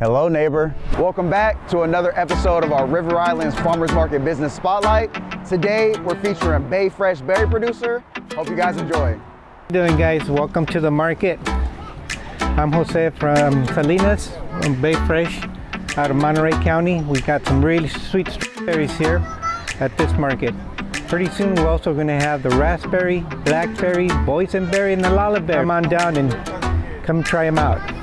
Hello, neighbor. Welcome back to another episode of our River Islands Farmers Market Business Spotlight. Today, we're featuring Bay Fresh berry producer. Hope you guys enjoy. How you doing guys? Welcome to the market. I'm Jose from Salinas, from Bay Fresh, out of Monterey County. We got some really sweet strawberries here at this market. Pretty soon we're also going to have the raspberry, blackberry, boysenberry, and the olallieberry. Come on down and come try them out.